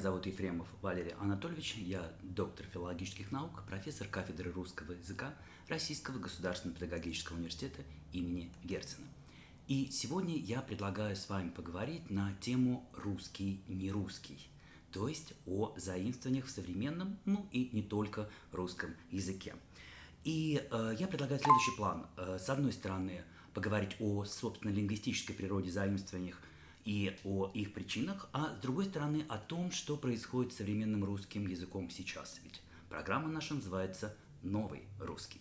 Зовут Ефремов Валерий Анатольевич, я доктор филологических наук, профессор кафедры русского языка Российского государственного педагогического университета имени Герцена. И сегодня я предлагаю с вами поговорить на тему «русский не русский», то есть о заимствованиях в современном, ну и не только русском языке. И э, я предлагаю следующий план. Э, с одной стороны, поговорить о, собственно, лингвистической природе заимствованиях и о их причинах, а с другой стороны о том, что происходит с современным русским языком сейчас. Ведь программа наша называется «Новый русский».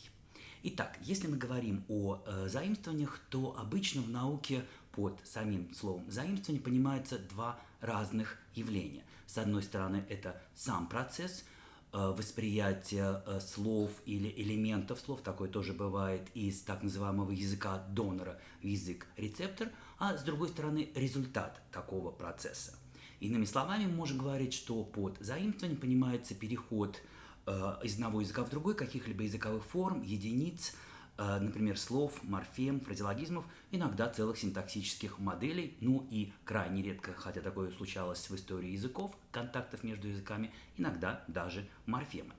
Итак, если мы говорим о э, заимствованиях, то обычно в науке под самим словом заимствование понимается два разных явления. С одной стороны, это сам процесс э, восприятия э, слов или элементов слов, такое тоже бывает из так называемого языка донора язык-рецептор – а с другой стороны результат такого процесса. Иными словами, мы можем говорить, что под заимствованием понимается переход э, из одного языка в другой, каких-либо языковых форм, единиц, например, слов, морфем, фразеологизмов, иногда целых синтаксических моделей, ну и крайне редко, хотя такое случалось в истории языков, контактов между языками, иногда даже морфемы.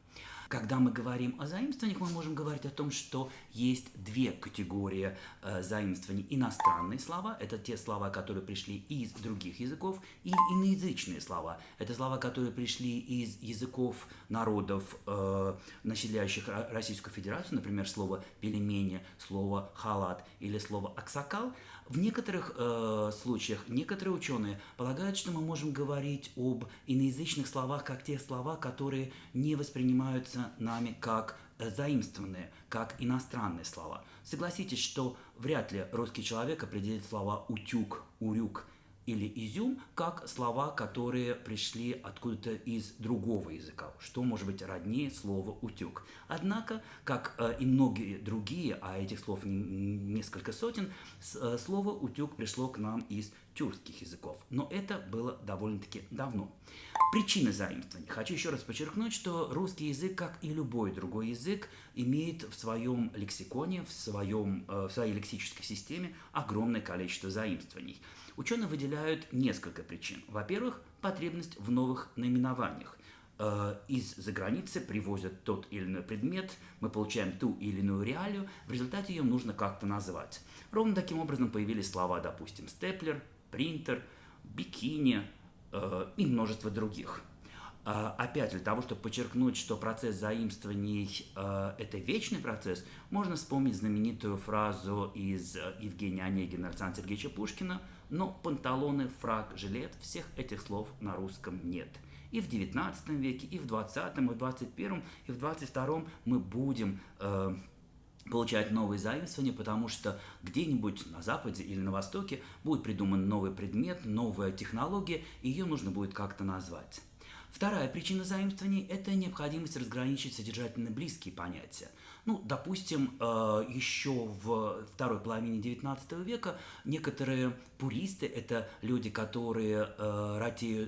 Когда мы говорим о заимствованиях, мы можем говорить о том, что есть две категории э, заимствований. Иностранные слова – это те слова, которые пришли из других языков, и иноязычные слова – это слова, которые пришли из языков народов, э, населяющих Российскую Федерацию, например, слово «пельмени», слово «халат» или слово «аксакал». В некоторых э, случаях некоторые ученые полагают, что мы можем говорить об иноязычных словах как те слова, которые не воспринимаются нами как э, заимствованные, как иностранные слова. Согласитесь, что вряд ли русский человек определит слова «утюг», «урюк» или изюм как слова, которые пришли откуда-то из другого языка, что может быть роднее слова утюг. Однако, как э, и многие другие, а этих слов несколько сотен, э, слово утюг пришло к нам из тюркских языков. Но это было довольно-таки давно. Причины заимствования. Хочу еще раз подчеркнуть, что русский язык, как и любой другой язык, имеет в своем лексиконе, в, своем, э, в своей лексической системе огромное количество заимствований. Ученые выделяют несколько причин. Во-первых, потребность в новых наименованиях. Э, из-за границы привозят тот или иной предмет, мы получаем ту или иную реалию, в результате ее нужно как-то назвать. Ровно таким образом появились слова, допустим, степлер, принтер, бикини э, и множество других. Э, опять для того, чтобы подчеркнуть, что процесс заимствований это вечный процесс, можно вспомнить знаменитую фразу из Евгения Онегина Александра Сергеевича Пушкина «Но панталоны, фраг, жилет – всех этих слов на русском нет». И в XIX веке, и в XX, и в XXI, и в XXII мы будем э, получать новые заимствования, потому что где-нибудь на Западе или на Востоке будет придуман новый предмет, новая технология, и ее нужно будет как-то назвать. Вторая причина заимствований – это необходимость разграничить содержательно близкие понятия. Ну, допустим, э, еще в второй половине XIX века некоторые пуристы – это люди, которые э,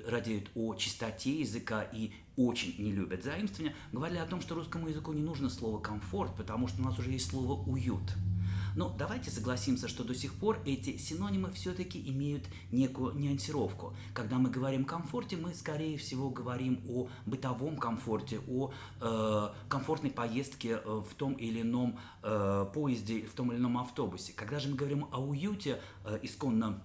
радеют, о чистоте языка и очень не любят заимствования, говорили о том, что русскому языку не нужно слово «комфорт», потому что у нас уже есть слово «уют». Но давайте согласимся, что до сих пор эти синонимы все-таки имеют некую нюансировку. Когда мы говорим комфорте, мы, скорее всего, говорим о бытовом комфорте, о э, комфортной поездке э, в том или ином э, поезде, в том или ином автобусе. Когда же мы говорим о уюте, э, исконно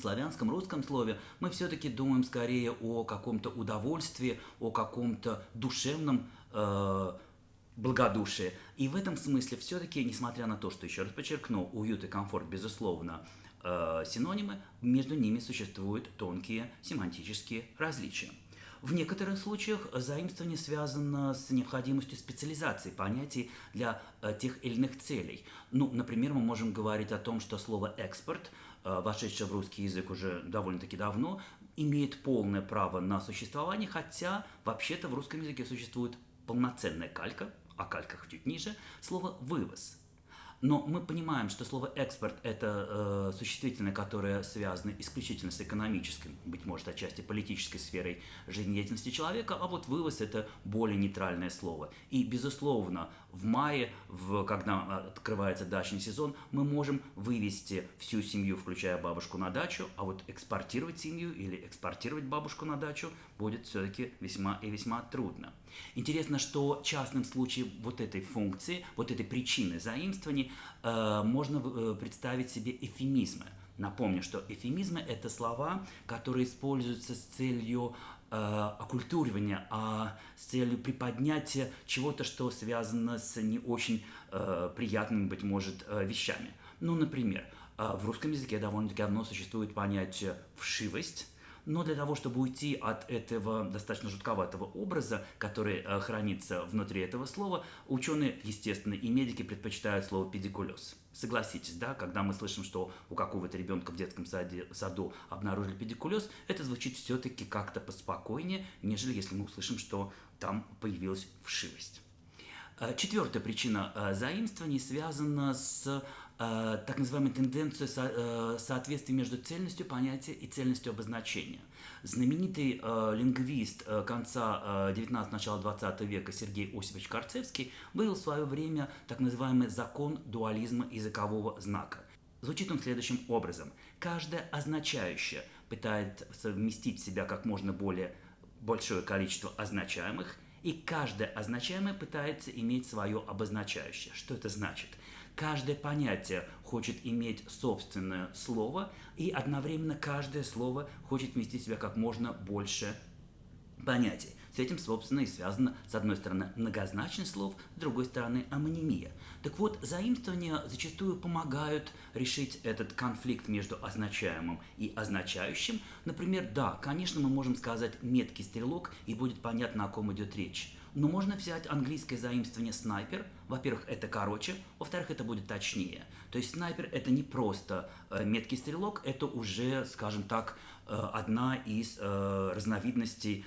славянском русском слове мы все-таки думаем скорее о каком-то удовольствии, о каком-то душевном э, благодушие. И в этом смысле все-таки, несмотря на то, что, еще раз подчеркну, уют и комфорт, безусловно, э, синонимы, между ними существуют тонкие семантические различия. В некоторых случаях заимствование связано с необходимостью специализации понятий для э, тех или иных целей. Ну, например, мы можем говорить о том, что слово «экспорт», э, вошедшее в русский язык уже довольно-таки давно, имеет полное право на существование, хотя вообще-то в русском языке существует полноценная калька, о кальках чуть ниже, слово «вывоз». Но мы понимаем, что слово экспорт это э, существительное, которое связано исключительно с экономической, быть может, отчасти политической сферой жизнедеятельности человека, а вот вывоз это более нейтральное слово. И, безусловно, в мае, в, когда открывается дачный сезон, мы можем вывести всю семью, включая бабушку, на дачу, а вот экспортировать семью или экспортировать бабушку на дачу будет все-таки весьма и весьма трудно. Интересно, что частным случаем вот этой функции, вот этой причины заимствований э, можно э, представить себе эфемизмы. Напомню, что эфемизмы – это слова, которые используются с целью э, оккультуривания, а с целью приподнятия чего-то, что связано с не очень э, приятными, быть может, э, вещами. Ну, например, э, в русском языке довольно-таки давно существует понятие «вшивость», но для того, чтобы уйти от этого достаточно жутковатого образа, который э, хранится внутри этого слова, ученые, естественно, и медики предпочитают слово педикулез. Согласитесь, да, когда мы слышим, что у какого-то ребенка в детском саде, саду обнаружили педикулез, это звучит все-таки как-то поспокойнее, нежели если мы услышим, что там появилась вшивость. Э, четвертая причина э, заимствований связана с так называемую тенденцию э, соответствия между цельностью понятия и цельностью обозначения. Знаменитый э, лингвист э, конца э, 19 начала 20 века Сергей Осипович Карцевский вывел в свое время так называемый закон дуализма языкового знака. Звучит он следующим образом. Каждое означающее пытается совместить в себя как можно более большое количество означаемых, и каждое означаемое пытается иметь свое обозначающее. Что это значит? Каждое понятие хочет иметь собственное слово, и одновременно каждое слово хочет вместить в себя как можно больше понятий. С этим, собственно, и связано, с одной стороны, многозначность слов, с другой стороны, амонимия. Так вот, заимствования зачастую помогают решить этот конфликт между означаемым и означающим. Например, да, конечно, мы можем сказать «меткий стрелок», и будет понятно, о ком идет речь. Но можно взять английское заимствование снайпер. Во-первых, это короче, во-вторых, это будет точнее. То есть снайпер это не просто э, меткий стрелок, это уже, скажем так, э, одна из э, разновидностей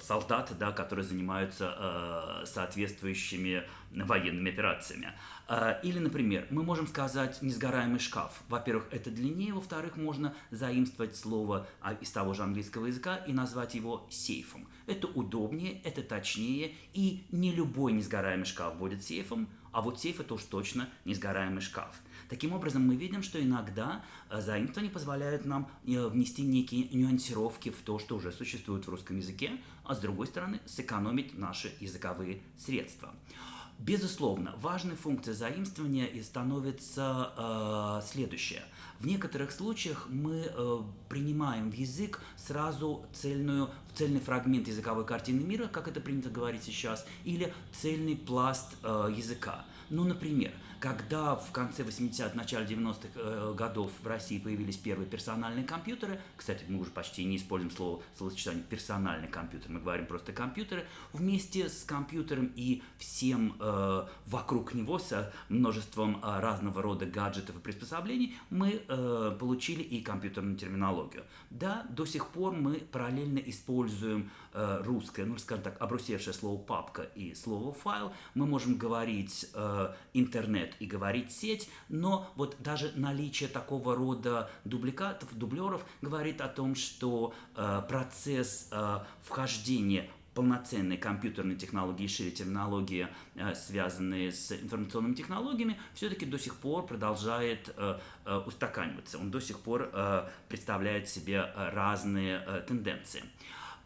солдат, да, которые занимаются э, соответствующими военными операциями. Э, или, например, мы можем сказать «несгораемый шкаф». Во-первых, это длиннее, во-вторых, можно заимствовать слово а, из того же английского языка и назвать его сейфом. Это удобнее, это точнее, и не любой несгораемый шкаф будет сейфом, а вот сейф это уж точно несгораемый шкаф. Таким образом, мы видим, что иногда э, заимствования позволяют нам э, внести некие нюансировки в то, что уже существует в русском языке, а с другой стороны, сэкономить наши языковые средства. Безусловно, важной функцией заимствования и становится э, следующее. В некоторых случаях мы э, принимаем в язык сразу цельную, цельный фрагмент языковой картины мира, как это принято говорить сейчас, или цельный пласт э, языка. Ну, например, когда в конце 80-х, начале 90-х э, годов в России появились первые персональные компьютеры, кстати, мы уже почти не используем слово, словосочетание персональный компьютер, мы говорим просто компьютеры, вместе с компьютером и всем э, вокруг него, с множеством э, разного рода гаджетов и приспособлений, мы э, получили и компьютерную терминологию. Да, до сих пор мы параллельно используем э, русское, ну, скажем так, обрусевшее слово папка и слово файл, мы можем говорить э, интернет и говорить сеть, но вот даже наличие такого рода дубликатов, дублеров говорит о том, что э, процесс э, вхождения полноценной компьютерной технологии, шире терминологии, э, связанные с информационными технологиями, все-таки до сих пор продолжает э, э, устаканиваться. Он до сих пор представляет себе разные тенденции.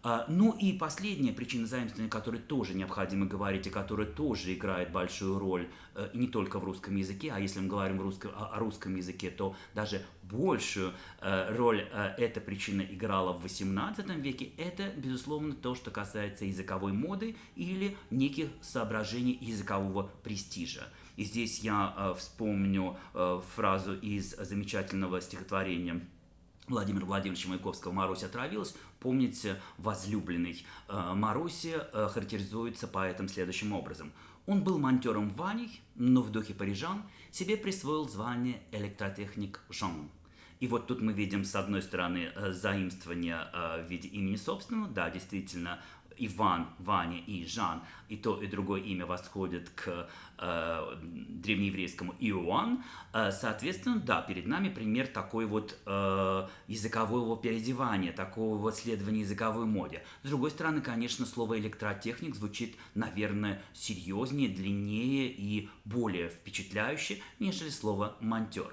А, ну и последняя причина заимствования, о которой тоже необходимо говорить, и которая тоже играет большую роль, э, не только в русском языке, а если мы говорим русском, о русском языке, то даже большую э, роль э, эта причина играла в XVIII веке, это, безусловно, то, что касается языковой моды или неких соображений языкового престижа. И здесь я вспомню фразу из замечательного стихотворения Владимира Владимировича Маяковского «Маруся отравилась», помните, возлюбленный э, Маруси э, характеризуется поэтом следующим образом. Он был монтером Ваней, но в духе парижан себе присвоил звание электротехник Жан. И вот тут мы видим, с одной стороны, э, заимствование в виде имени собственного, да, действительно, Иван, Ваня и Жан, и то, и другое имя восходит к э, древнееврейскому Иоанн, э, соответственно, да, перед нами пример такой вот э, языкового переодевания, такого вот следования языковой моде. С другой стороны, конечно, слово электротехник звучит, наверное, серьезнее, длиннее и более впечатляюще, нежели слово монтер.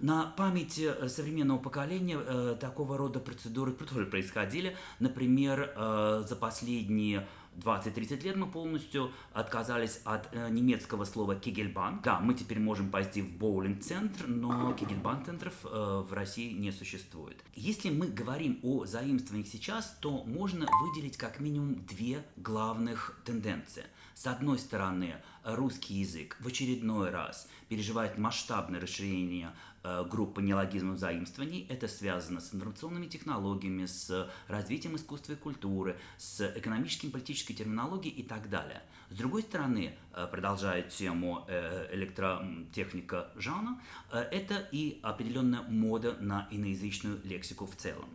На памяти э, современного поколения э, такого рода процедуры тоже происходили. Например, э, за последние 20-30 лет мы полностью отказались от э, немецкого слова кегельбан. Да, мы теперь можем пойти в боулинг-центр, но кегельбан-центров э, в России не существует. Если мы говорим о заимствованиях сейчас, то можно выделить как минимум две главных тенденции. С одной стороны, русский язык в очередной раз переживает масштабное расширение Э, группа неологизмов заимствований. Это связано с информационными технологиями, с развитием искусства и культуры, с экономической и политической терминологией и так далее. С другой стороны, э, продолжая тему э, электротехника Жана, это и определенная мода на иноязычную лексику в целом.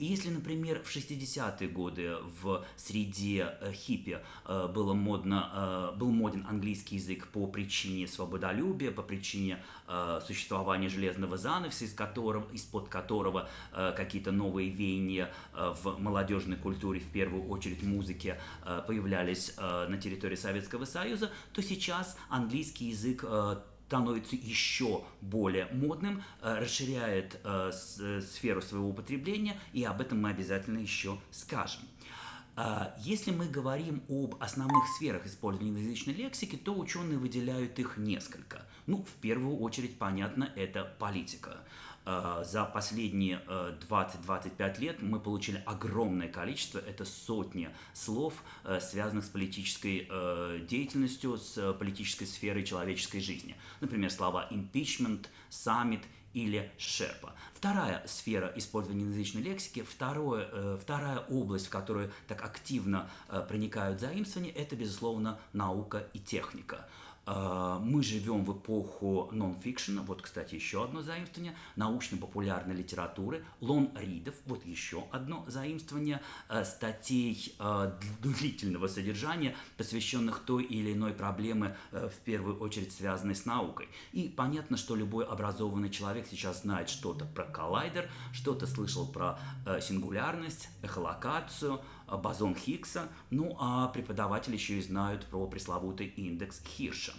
И если, например, в 60-е годы в среде э, хиппи э, было модно, э, был моден английский язык по причине свободолюбия, по причине существования железного занавеса, из которого, из-под которого какие-то новые веяния в молодежной культуре, в первую очередь музыке, появлялись на территории Советского Союза, то сейчас английский язык становится еще более модным, э, расширяет э, э, сферу своего употребления, и об этом мы обязательно еще скажем. Если мы говорим об основных сферах использования язычной лексики, то ученые выделяют их несколько. Ну, в первую очередь, понятно, это политика. Э, за последние 20-25 э, лет мы получили огромное количество, это сотни слов, э, связанных с политической деятельностью, с политической сферой человеческой жизни. Например, слова impeachment, summit или шерпа. Вторая сфера использования язычной лексики, второе, вторая область, в которую так активно проникают заимствования, это, безусловно, наука и техника. А, мы живем в эпоху нон-фикшена, вот, кстати, еще одно заимствование, научно-популярной литературы, лон-ридов, вот еще одно заимствование, а, статей а, длительного содержания, посвященных той или иной проблеме, в первую очередь связанной с наукой. И понятно, что любой образованный человек сейчас знает что-то про коллайдер, что-то слышал про сингулярность, эхолокацию, бозон Хиггса, ну а преподаватели еще и знают про пресловутый индекс Хирша.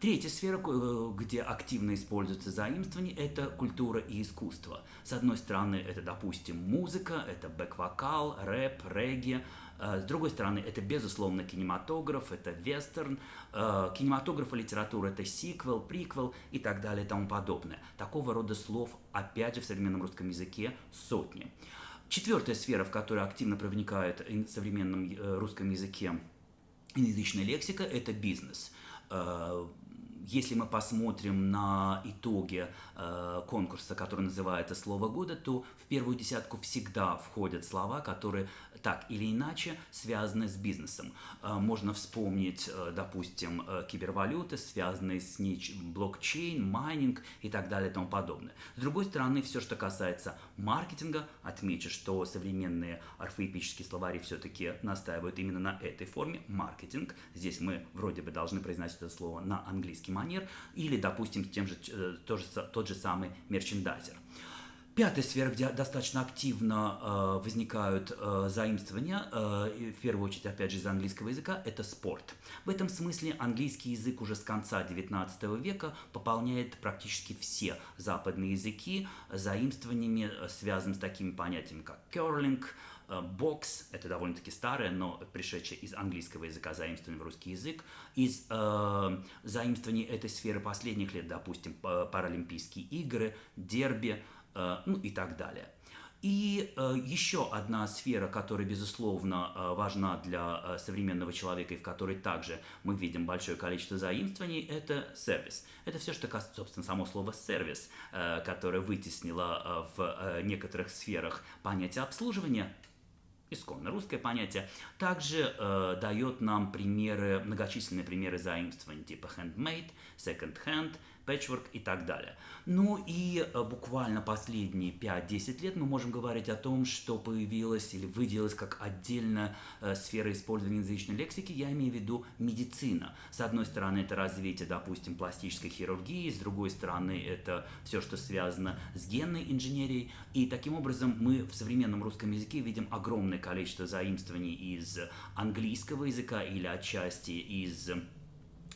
Третья сфера, э, где активно используются заимствования, это культура и искусство. С одной стороны, это, допустим, музыка, это бэк-вокал, рэп, регги. Э, с другой стороны, это, безусловно, кинематограф, это вестерн. Э, кинематограф и литература – это сиквел, приквел и так далее и тому подобное. Такого рода слов, опять же, в современном русском языке сотни. Четвертая сфера, в которую активно проникает в современном русском языке иноязычная лексика, это бизнес если мы посмотрим на итоги э, конкурса, который называется «Слово года», то в первую десятку всегда входят слова, которые так или иначе связаны с бизнесом. Э, можно вспомнить, э, допустим, э, кибервалюты, связанные с блокчейн, майнинг и так далее и тому подобное. С другой стороны, все, что касается маркетинга, отмечу, что современные орфоэпические словари все-таки настаивают именно на этой форме, маркетинг. Здесь мы вроде бы должны произносить это слово на английский манер, или, допустим, тем же, тот, же, тот же самый мерчендайзер. Пятая сфера, где достаточно активно э, возникают э, заимствования, э, в первую очередь, опять же, из английского языка, это спорт. В этом смысле английский язык уже с конца XIX века пополняет практически все западные языки заимствованиями, э, связанными с такими понятиями, как э, бокс, это довольно-таки старое, но пришедшее из английского языка заимствование в русский язык, из э, заимствований этой сферы последних лет, допустим, Паралимпийские игры, дерби, Э, ну и так далее. И э, еще одна сфера, которая, безусловно, э, важна для э, современного человека и в которой также мы видим большое количество заимствований, это сервис. Это все, что касается, собственно, само слово сервис, э, которое вытеснило э, в э, некоторых сферах понятие обслуживания, исконно. Русское понятие, также э, дает нам примеры, многочисленные примеры заимствований типа handmade, second hand, patchwork и так далее. Ну и э, буквально последние 5-10 лет мы можем говорить о том, что появилась или выделилась как отдельная э, сфера использования язычной лексики, я имею в виду медицина. С одной стороны, это развитие, допустим, пластической хирургии, с другой стороны, это все, что связано с генной инженерией. И таким образом мы в современном русском языке видим огромное количество заимствований из английского языка или отчасти из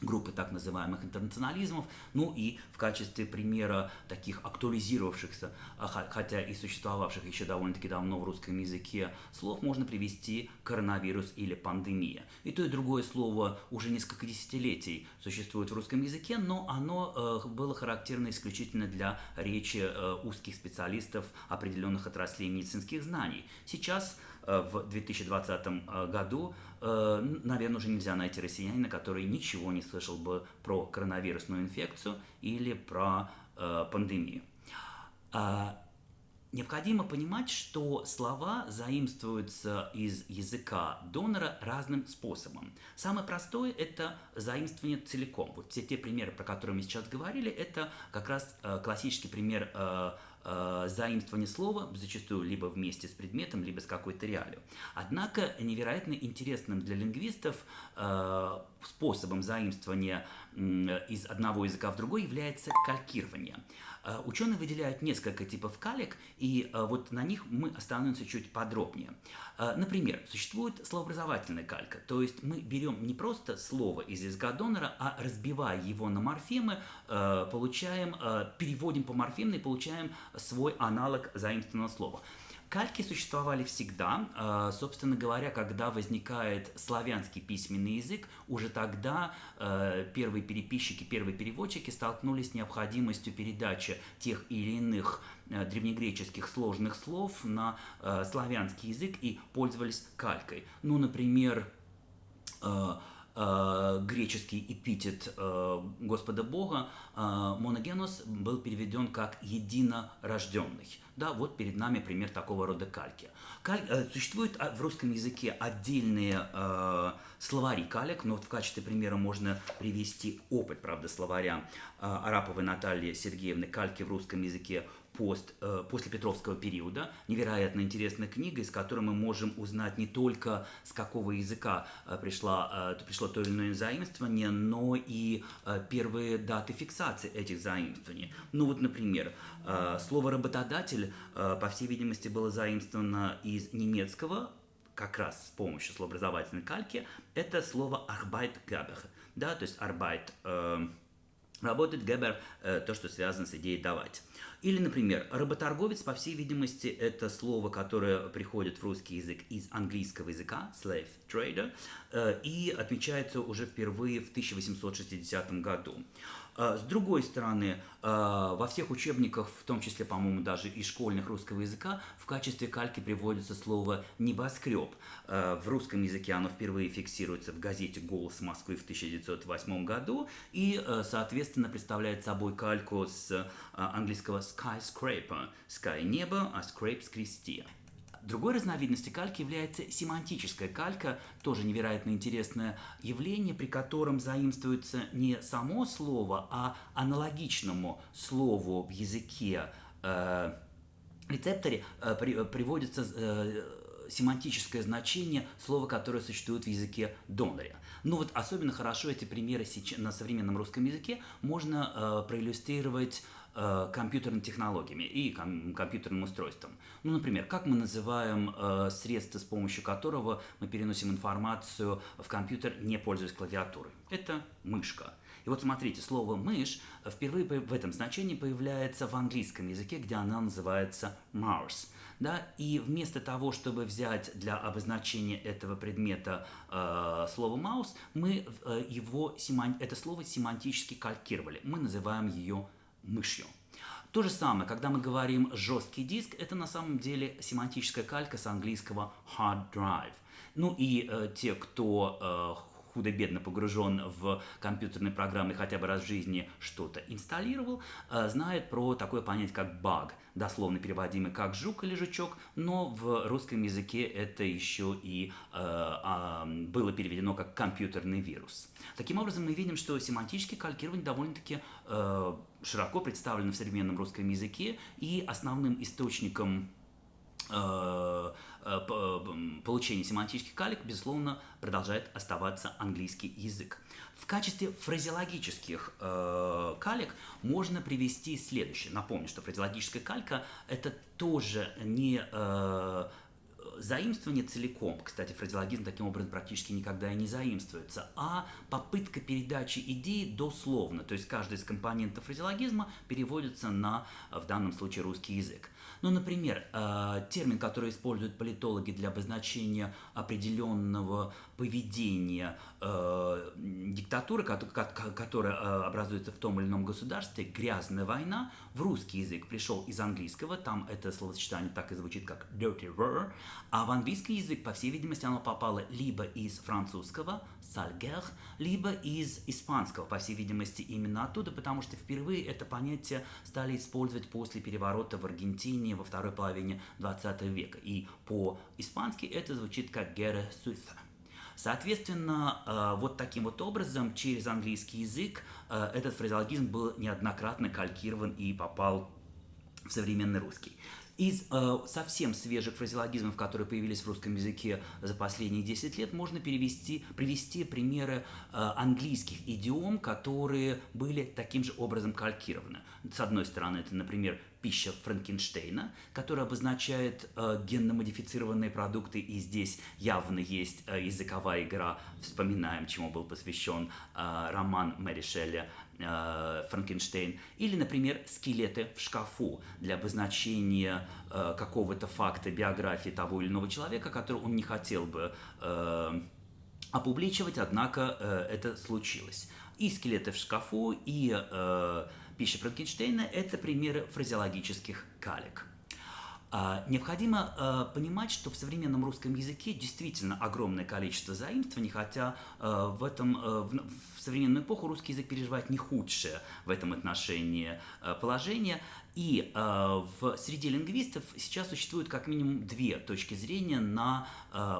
группы так называемых интернационализмов, ну и в качестве примера таких актуализировавшихся, а, хотя и существовавших еще довольно-таки давно в русском языке слов, можно привести коронавирус или пандемия. И то, и другое слово уже несколько десятилетий существует в русском языке, но оно э, было характерно исключительно для речи э, узких специалистов определенных отраслей медицинских знаний. Сейчас в 2020 э, году, э, наверное, уже нельзя найти россиянина, который ничего не слышал бы про коронавирусную инфекцию или про пандемию. А, необходимо понимать, что слова заимствуются из языка донора разным способом. Самое простое – это заимствование целиком. Вот все те примеры, про которые мы сейчас говорили, это как раз классический пример э, заимствование слова, зачастую либо вместе с предметом, либо с какой-то реалью. Однако невероятно интересным для лингвистов э, способом заимствования из одного языка в другой является калькирование. Э, ученые выделяют несколько типов калек, и э, вот на них мы остановимся чуть подробнее. Э, например, существует словообразовательная калька, то есть мы берем не просто слово из языка донора, а разбивая его на морфемы, получаем, переводим по морфемной, получаем свой аналог заимствованного слова. Кальки существовали всегда. А, собственно говоря, когда возникает славянский письменный язык, уже тогда а, первые переписчики, первые переводчики столкнулись с необходимостью передачи тех или иных а, древнегреческих сложных слов на славянский язык и пользовались калькой. Ну, например, греческий эпитет Господа Бога моногенос был переведен как «единорожденный». Да, вот перед нами пример такого рода кальки. Каль, э, существуют а, в русском языке отдельные э, словари калек, но вот в качестве примера можно привести опыт, правда, словаря э, Араповой Натальи Сергеевны «Кальки в русском языке пост, э, после Петровского периода. Невероятно интересная книга, из которой мы можем узнать не только с какого языка э, пришла, э, пришло то или иное заимствование, но и первые даты фиксации этих заимствований. Ну вот, например, слово «работодатель», по всей видимости, было заимствовано из немецкого, как раз с помощью словообразовательной кальки, это слово «Arbeitgeber», да, то есть «Arbeit» э, работает, «Geber» э, то, что связано с идеей «давать». Или, например, работорговец, по всей видимости, это слово, которое приходит в русский язык из английского языка, slave trader, э, и отмечается уже впервые в 1860 году. Э, с другой стороны, э, во всех учебниках, в том числе, по-моему, даже и школьных русского языка, в качестве кальки приводится слово «небоскреб». Э, в русском языке оно впервые фиксируется в газете «Голос Москвы» в 1908 году и, соответственно, представляет собой кальку с английского skyscraper – sky – небо, а scrape – скрести. Другой разновидностью кальки является семантическая калька, тоже невероятно интересное явление, при котором заимствуется не само слово, а аналогичному слову в языке э, рецепторе э, при, приводится э, семантическое значение слова, которое существует в языке доноря. Ну вот особенно хорошо эти примеры на современном русском языке можно э, проиллюстрировать э, компьютерными технологиями и ком компьютерным устройством. Ну, например, как мы называем э, средство, с помощью которого мы переносим информацию в компьютер, не пользуясь клавиатурой? Это мышка. И вот смотрите, слово «мышь» впервые в этом значении появляется в английском языке, где она называется mouse. Да? И вместо того, чтобы взять для обозначения этого предмета э, слово «маус», мы э, его, это слово семантически калькировали. Мы называем ее мышью. То же самое, когда мы говорим жесткий диск, это на самом деле семантическая калька с английского hard drive. Ну и э, те, кто худо-бедно погружен в компьютерные программы хотя бы раз в жизни что-то инсталлировал, э, знает про такое понятие, как баг, дословно переводимый как жук или жучок, но в русском языке это еще и э, э, было переведено как компьютерный вирус. Таким образом, мы видим, что семантическое калькирование довольно-таки э, широко представлено в современном русском языке, и основным источником э, э, получения семантических калик, безусловно, продолжает оставаться английский язык. В качестве фразеологических э, калик можно привести следующее. Напомню, что фразеологическая калька – это тоже не э, заимствование целиком, кстати, фразеологизм таким образом практически никогда и не заимствуется, а попытка передачи идеи дословно, то есть каждый из компонентов фразеологизма переводится на, в данном случае, русский язык. Ну, например, э, термин, который используют политологи для обозначения определенного поведения э, диктатуры, которая э, образуется в том или ином государстве, грязная война, в русский язык пришел из английского, там это словосочетание так и звучит как dirty war, а в английский язык, по всей видимости, оно попало либо из французского, sale guerre, либо из испанского, по всей видимости, именно оттуда, потому что впервые это понятие стали использовать после переворота в Аргентине во второй половине 20 века. И по-испански это звучит как guerra suiza. Соответственно, э, вот таким вот образом через английский язык э, этот фразеологизм был неоднократно калькирован и попал в современный русский. Из э, совсем свежих фразеологизмов, которые появились в русском языке за последние 10 лет, можно перевести, привести примеры э, английских идиом, которые были таким же образом калькированы. С одной стороны, это, например, пища Франкенштейна, которая обозначает э, генно-модифицированные продукты, и здесь явно есть э, языковая игра. Вспоминаем, чему был посвящен э, роман Мэри Шелли «Франкенштейн». Или, например, скелеты в шкафу для обозначения э, какого-то факта биографии того или иного человека, который он не хотел бы э, опубличивать, однако э, это случилось. И скелеты в шкафу, и э, пища Франкенштейна – это примеры фразеологических калек. А, необходимо понимать, что в современном русском языке действительно огромное количество заимствований, хотя в, этом, в современную эпоху русский язык переживает не худшее в этом отношении положение. И в среде лингвистов сейчас существует как минимум две точки зрения на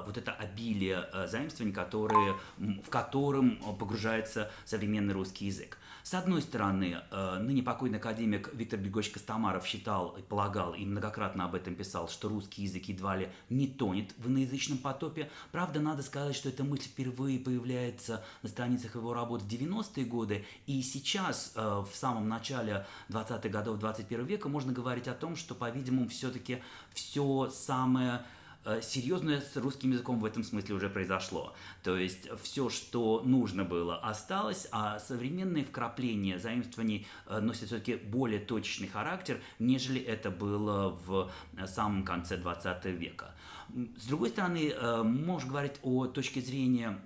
вот это обилие заимствований, которые, в котором погружается современный русский язык. С одной стороны, э, ныне покойный академик Виктор Григорьевич Костомаров считал, полагал и многократно об этом писал, что русский язык едва ли не тонет в иноязычном потопе. Правда, надо сказать, что эта мысль впервые появляется на страницах его работ в 90-е годы, и сейчас, э, в самом начале 20-х годов 21 века, можно говорить о том, что, по-видимому, все-таки все самое Э, серьезное с русским языком в этом смысле уже произошло. То есть все, что нужно было, осталось, а современные вкрапления заимствований э, носят все-таки более точечный характер, нежели это было в самом конце 20 века. С другой стороны, можно говорить о точке зрения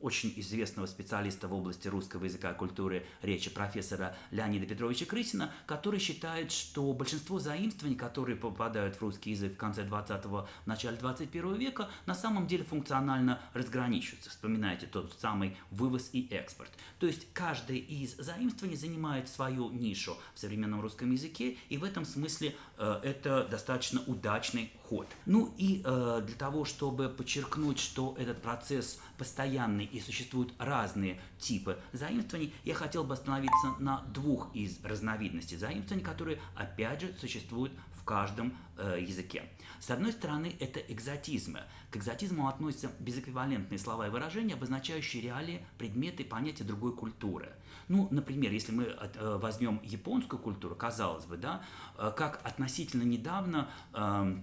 очень известного специалиста в области русского языка и культуры речи профессора Леонида Петровича Крысина, который считает, что большинство заимствований, которые попадают в русский язык в конце 20-го в начале 21 века на самом деле функционально разграничиваются. Вспоминайте тот самый вывоз и экспорт. То есть каждое из заимствований занимает свою нишу в современном русском языке, и в этом смысле э, это достаточно удачный ход. Ну и э, для того, чтобы подчеркнуть, что этот процесс постоянный и существуют разные типы заимствований, я хотел бы остановиться на двух из разновидностей заимствований, которые опять же существуют в каждом э, языке. С одной стороны, это экзотизмы. К экзотизму относятся безэквивалентные слова и выражения, обозначающие реалии, предметы, понятия другой культуры. Ну, например, если мы э, возьмем японскую культуру, казалось бы, да, э, как относительно недавно э,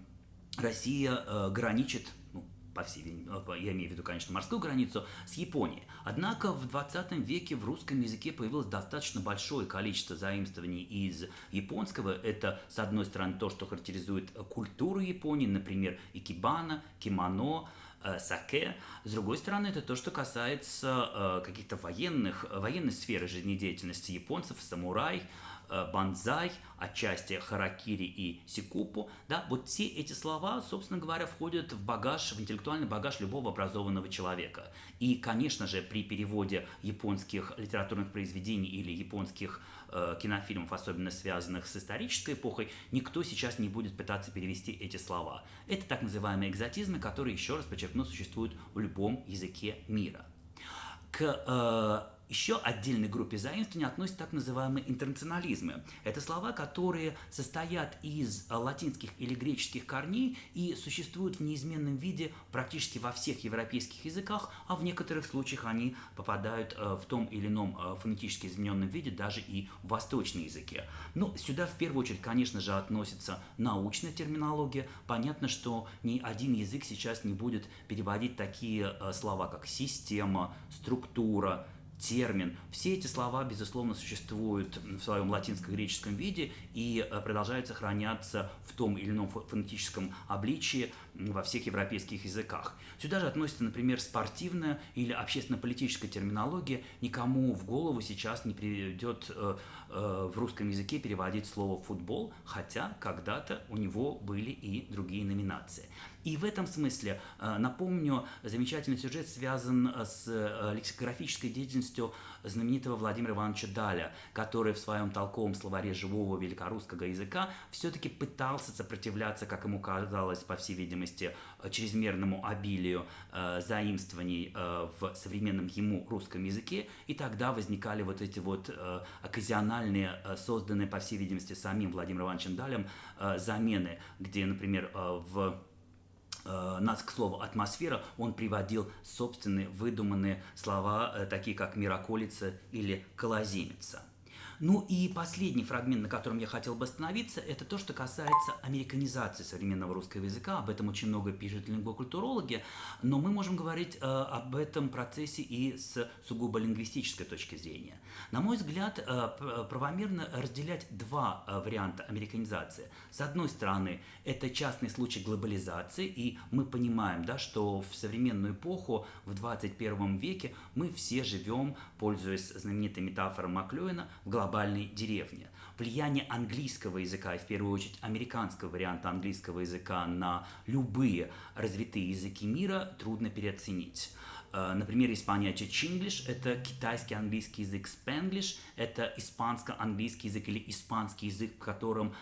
Россия э, граничит по всей, я имею в виду, конечно, морскую границу, с Японией. Однако в 20 веке в русском языке появилось достаточно большое количество заимствований из японского. Это, с одной стороны, то, что характеризует культуру Японии, например, икебана, кимоно, э, саке. С другой стороны, это то, что касается э, каких-то военных, военной сферы жизнедеятельности японцев, самурай, э, банзай, отчасти харакири и сикупу, да, вот все эти слова, собственно говоря, входят в багаж, в интеллектуальный багаж любого образованного человека. И, конечно же, при переводе японских литературных произведений или японских э, кинофильмов, особенно связанных с исторической эпохой, никто сейчас не будет пытаться перевести эти слова. Это так называемые экзотизмы, которые, еще раз подчеркну, существуют в любом языке мира. К э, еще отдельной группе заимствований относятся так называемые интернационализмы. Это слова, которые состоят из латинских или греческих корней и существуют в неизменном виде практически во всех европейских языках, а в некоторых случаях они попадают э, в том или ином э, фонетически измененном виде даже и в восточные языки. Но ну, сюда в первую очередь, конечно же, относится научная терминология. Понятно, что ни один язык сейчас не будет переводить такие э, слова, как система, структура, термин. Все эти слова, безусловно, существуют в своем латинско-греческом виде и э, продолжают сохраняться в том или ином фонетическом обличии во всех европейских языках. Сюда же относится, например, спортивная или общественно-политическая терминология. Никому в голову сейчас не придет э, э, в русском языке переводить слово «футбол», хотя когда-то у него были и другие номинации. И в этом смысле, э, напомню, замечательный сюжет связан с э, лексикографической деятельностью знаменитого Владимира Ивановича Даля, который в своем толковом словаре живого великорусского языка все-таки пытался сопротивляться, как ему казалось, по всей видимости, чрезмерному обилию заимствований в современном ему русском языке, и тогда возникали вот эти вот оказиональные, созданные, по всей видимости, самим Владимиром Ивановичем Далем замены, где, например, в Э, нас, к слову, атмосфера, он приводил собственные выдуманные слова, э, такие как «мироколица» или «колоземица». Ну и последний фрагмент, на котором я хотел бы остановиться, это то, что касается американизации современного русского языка. Об этом очень много пишут лингвокультурологи, но мы можем говорить э, об этом процессе и с сугубо лингвистической точки зрения. На мой взгляд, э, правомерно разделять два э, варианта американизации. С одной стороны, это частный случай глобализации, и мы понимаем, да, что в современную эпоху, в 21 веке, мы все живем, пользуясь знаменитой метафорой Маклюина, в глобальной деревне. Влияние английского языка, и в первую очередь американского варианта английского языка на любые развитые языки мира трудно переоценить. Э, например, понятия Chinglish – это китайский английский язык, Spanglish – это испанско-английский язык или испанский язык, в котором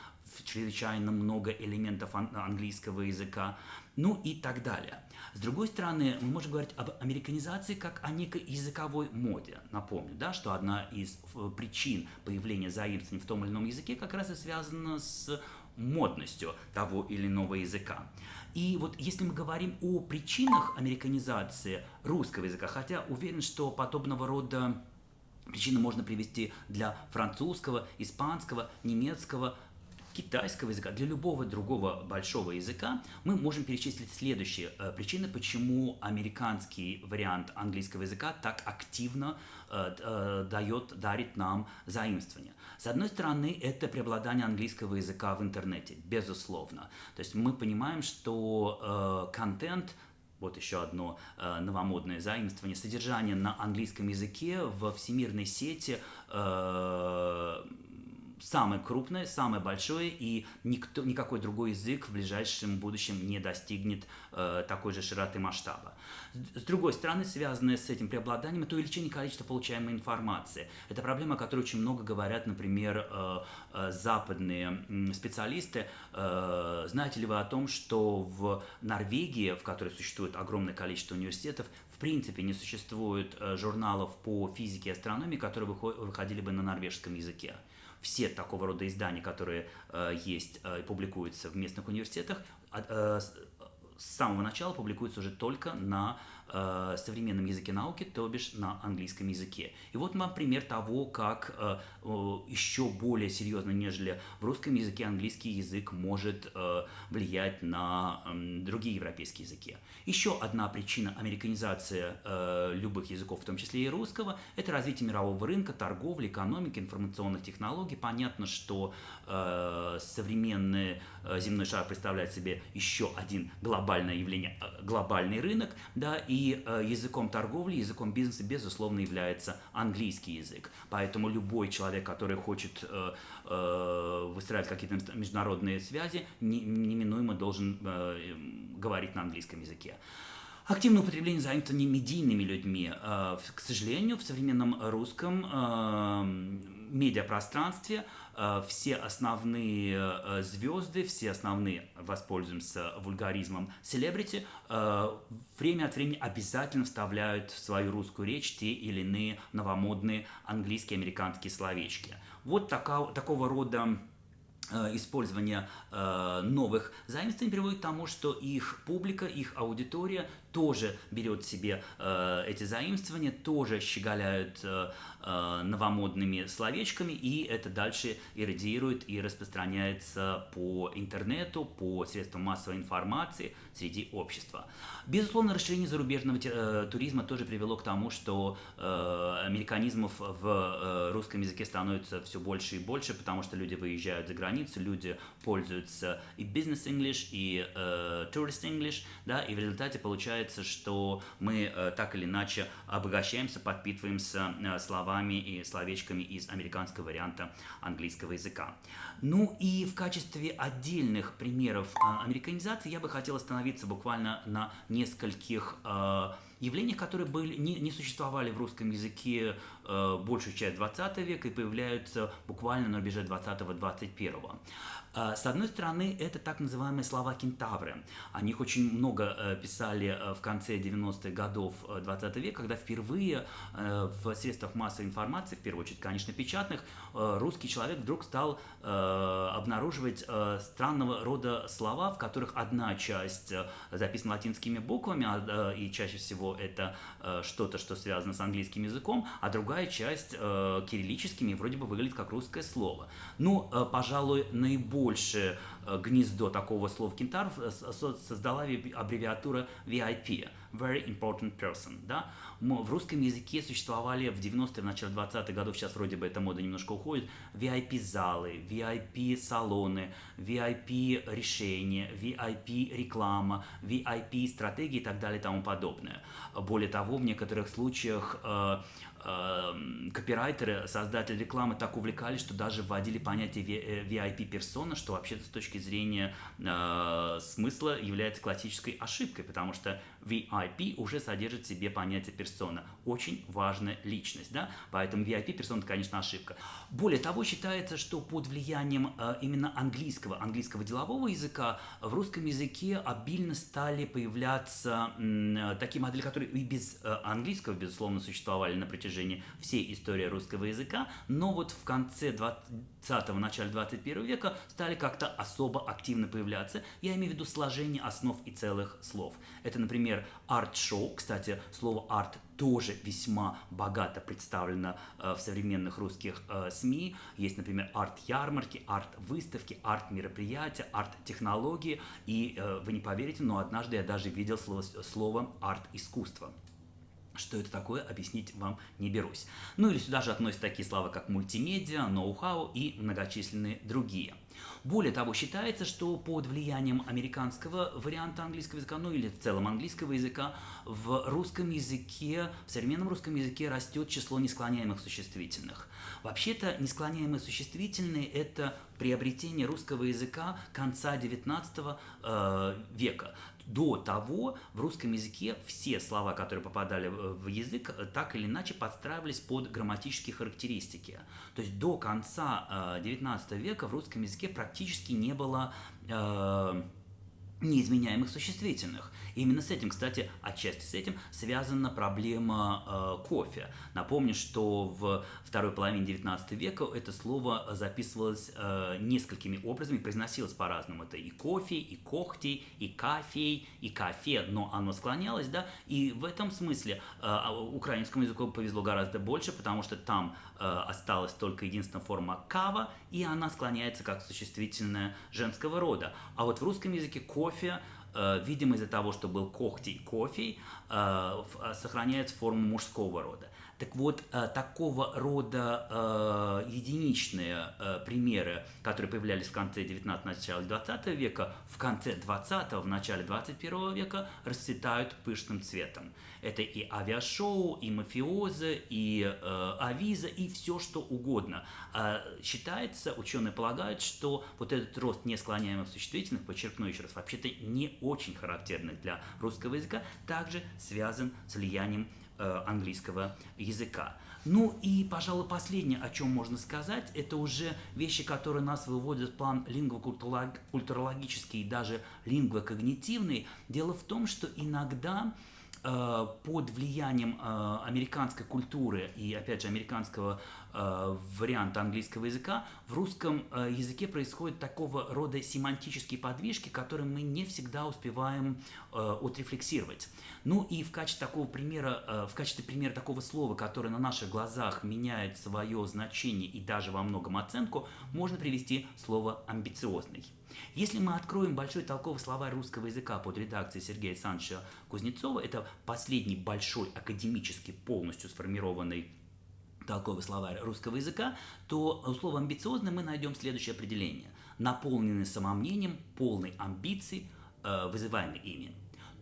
чрезвычайно много элементов английского языка, ну и так далее. С другой стороны, мы можем говорить об американизации как о некой языковой моде. Напомню, да, что одна из э, причин появления заимствований в том или ином языке как раз и связана с модностью того или иного языка. И вот если мы говорим о причинах американизации русского языка, хотя уверен, что подобного рода причины можно привести для французского, испанского, немецкого, китайского языка, для любого другого большого языка, мы можем перечислить следующие э, причины, почему американский вариант английского языка так активно э, э, дает, дарит нам заимствование. С одной стороны, это преобладание английского языка в интернете, безусловно. То есть мы понимаем, что контент вот еще одно э, новомодное заимствование, содержание на английском языке в всемирной сети э, самое крупное, самое большое, и никто, никакой другой язык в ближайшем будущем не достигнет э, такой же широты масштаба. С другой стороны, связанное с этим преобладанием, это увеличение количества получаемой информации. Это проблема, о которой очень много говорят, например, э, э, западные специалисты. Э, знаете ли вы о том, что в Норвегии, в которой существует огромное количество университетов, в принципе не существует э, журналов по физике и астрономии, которые выходили бы на норвежском языке все такого рода издания, которые э, есть э, и публикуются в местных университетах, э, с самого начала публикуются уже только на э, современном языке науки, то бишь на английском языке. И вот вам пример того, как э, еще более серьезно, нежели в русском языке, английский язык может э, влиять на другие европейские языки. Еще одна причина американизации э, любых языков, в том числе и русского, это развитие мирового рынка, торговли, экономики, информационных технологий. Понятно, что современный э, земной шар представляет себе еще один глобальное явление, э, глобальный рынок, да, и языком торговли, языком бизнеса, безусловно, является английский язык. Поэтому любой человек, который хочет выстраивать какие-то международные связи, неминуемо должен говорить на английском языке. Активное употребление занято не медийными людьми. К сожалению, в современном русском медиапространстве э, все основные э, звезды, все основные, воспользуемся вульгаризмом, селебрити, э, время от времени обязательно вставляют в свою русскую речь те или иные новомодные английские, американские словечки. Вот такого, такого рода использование новых заимствований приводит к тому, что их публика, их аудитория тоже берет себе э, эти заимствования, тоже щеголяют э, э, новомодными словечками, и это дальше иррадиирует и распространяется по интернету, по средствам массовой информации среди общества. Безусловно, расширение зарубежного э, туризма тоже привело к тому, что э, американизмов в э, русском языке становится все больше и больше, потому что люди выезжают за границу, люди пользуются и бизнес-инглиш, и э, tourist-english, да, и в результате получается получается, что мы э, так или иначе обогащаемся, подпитываемся э, словами и словечками из американского варианта английского языка. Ну и в качестве отдельных примеров э, американизации я бы хотел остановиться буквально на нескольких явлениях, которые были, не, не существовали в русском языке э, большую часть 20 века и появляются буквально на рубеже 20-21. Э, с одной стороны, это так называемые слова кентавры. О них очень много э, писали э, в конце 90-х годов 20 века, когда впервые в средствах массовой информации, в первую очередь, конечно, печатных, русский человек вдруг стал обнаруживать странного рода слова, в которых одна часть записана латинскими буквами, а, и чаще всего это что-то, что связано с английским языком, а другая часть э, кириллическими вроде бы выглядит как русское слово. Ну, э, пожалуй, наибольшее гнездо такого слова кентар создала аббревиатура VIP – Very Important Person. Да? В русском языке существовали в 90-е, в начале 20-х годов, сейчас вроде бы эта мода немножко уходит, VIP-залы, VIP-салоны, VIP-решения, VIP-реклама, VIP-стратегии и так далее и тому подобное. Более того, в некоторых случаях э, э, копирайтеры, создатели рекламы так увлекались, что даже вводили понятие VIP-персона, э, что вообще-то с точки зрения э, смысла является классической ошибкой, потому что VIP уже содержит в себе понятие персона. Очень важная личность, да? Поэтому VIP персона, конечно, ошибка. Более того, считается, что под влиянием э, именно английского, английского делового языка в русском языке обильно стали появляться э, такие модели, которые и без э, английского, безусловно, существовали на протяжении всей истории русского языка, но вот в конце 20-го, начале 21 века стали как-то особо активно появляться. Я имею в виду сложение основ и целых слов. Это, например, арт-шоу. Кстати, слово арт тоже весьма богато представлено э, в современных русских э, СМИ. Есть, например, арт-ярмарки, арт-выставки, арт-мероприятия, арт-технологии. И э, вы не поверите, но однажды я даже видел слово, слово арт-искусство. Что это такое, объяснить вам не берусь. Ну или сюда же относятся такие слова, как мультимедиа, ноу-хау и многочисленные другие. Более того, считается, что под влиянием американского варианта английского языка, ну или в целом английского языка, в русском языке, в современном русском языке растет число несклоняемых существительных. Вообще-то несклоняемые существительные – это приобретение русского языка конца XIX э, века. До того в русском языке все слова, которые попадали в язык, так или иначе подстраивались под грамматические характеристики. То есть до конца XIX э, века в русском языке практически не было э, неизменяемых существительных. Именно с этим, кстати, отчасти с этим связана проблема э, кофе. Напомню, что в второй половине 19 века это слово записывалось э, несколькими образами, произносилось по-разному. Это и кофе, и когти, и кафей, и кафе, но оно склонялось, да, и в этом смысле э, украинскому языку повезло гораздо больше, потому что там э, осталась только единственная форма кава, и она склоняется как существительное женского рода. А вот в русском языке кофе видимо из-за того, что был когти и кофе, э, э, сохраняет форму мужского рода. Так вот, э, такого рода э, единичные э, примеры, которые появлялись в конце 19 начале 20 века, в конце 20 в начале 21 века расцветают пышным цветом. Это и авиашоу, и мафиозы, и авиза, и все что угодно. Э, считается, ученые полагают, что вот этот рост несклоняемых существительных, подчеркну еще раз, вообще-то не очень характерных для русского языка, также связан с влиянием английского языка. Ну и, пожалуй, последнее, о чем можно сказать, это уже вещи, которые нас выводят в план лингвокультурологический и даже лингвокогнитивный. Дело в том, что иногда Э, под влиянием э, американской культуры и, опять же, американского э, варианта английского языка, в русском языке происходят такого рода семантические подвижки, которые мы не всегда успеваем отрефлексировать. Ну и в качестве такого примера, в качестве примера такого слова, которое на наших глазах меняет свое значение и даже во многом оценку, можно привести слово «амбициозный». Если мы откроем большой толковый словарь русского языка под редакцией Сергея Александровича Кузнецова, это последний большой академически полностью сформированный толковый словарь русского языка, то у слова «амбициозный» мы найдем следующее определение. Наполненный самомнением, полный амбиций, э, вызываемый ими.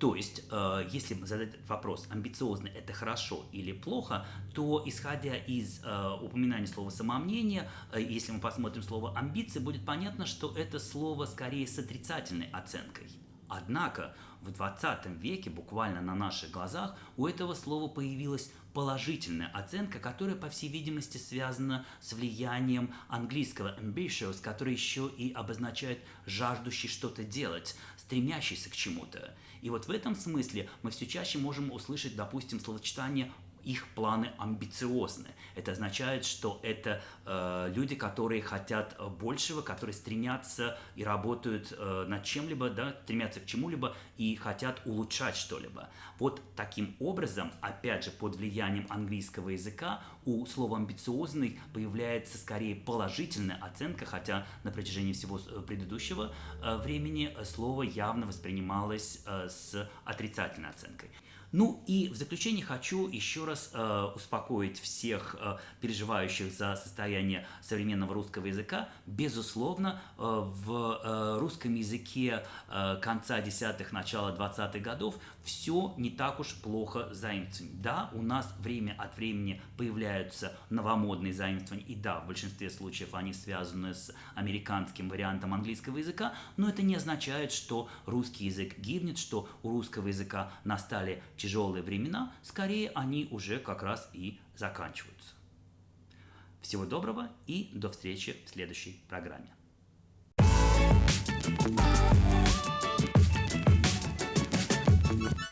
То есть, э, если задать вопрос, амбициозно это хорошо или плохо, то исходя из э, упоминания слова самомнение, э, если мы посмотрим слово амбиции, будет понятно, что это слово скорее с отрицательной оценкой. Однако в 20 веке, буквально на наших глазах, у этого слова появилась положительная оценка, которая, по всей видимости, связана с влиянием английского ambitious, который еще и обозначает жаждущий что-то делать, стремящийся к чему-то. И вот в этом смысле мы все чаще можем услышать, допустим, словосочетание их планы амбициозны. Это означает, что это э, люди, которые хотят большего, которые стремятся и работают э, над чем-либо, да, стремятся к чему-либо и хотят улучшать что-либо. Вот таким образом, опять же, под влиянием английского языка у слова амбициозный появляется скорее положительная оценка, хотя на протяжении всего э, предыдущего э, времени слово явно воспринималось э, с отрицательной оценкой. Ну и в заключение хочу еще раз э, успокоить всех э, переживающих за состояние современного русского языка. Безусловно, э, в э, русском языке э, конца десятых, начала 20-х годов все не так уж плохо с. Да, у нас время от времени появляются новомодные заимствования, и да, в большинстве случаев они связаны с американским вариантом английского языка, но это не означает, что русский язык гибнет, что у русского языка настали тяжелые времена, скорее они уже как раз и заканчиваются. Всего доброго и до встречи в следующей программе. you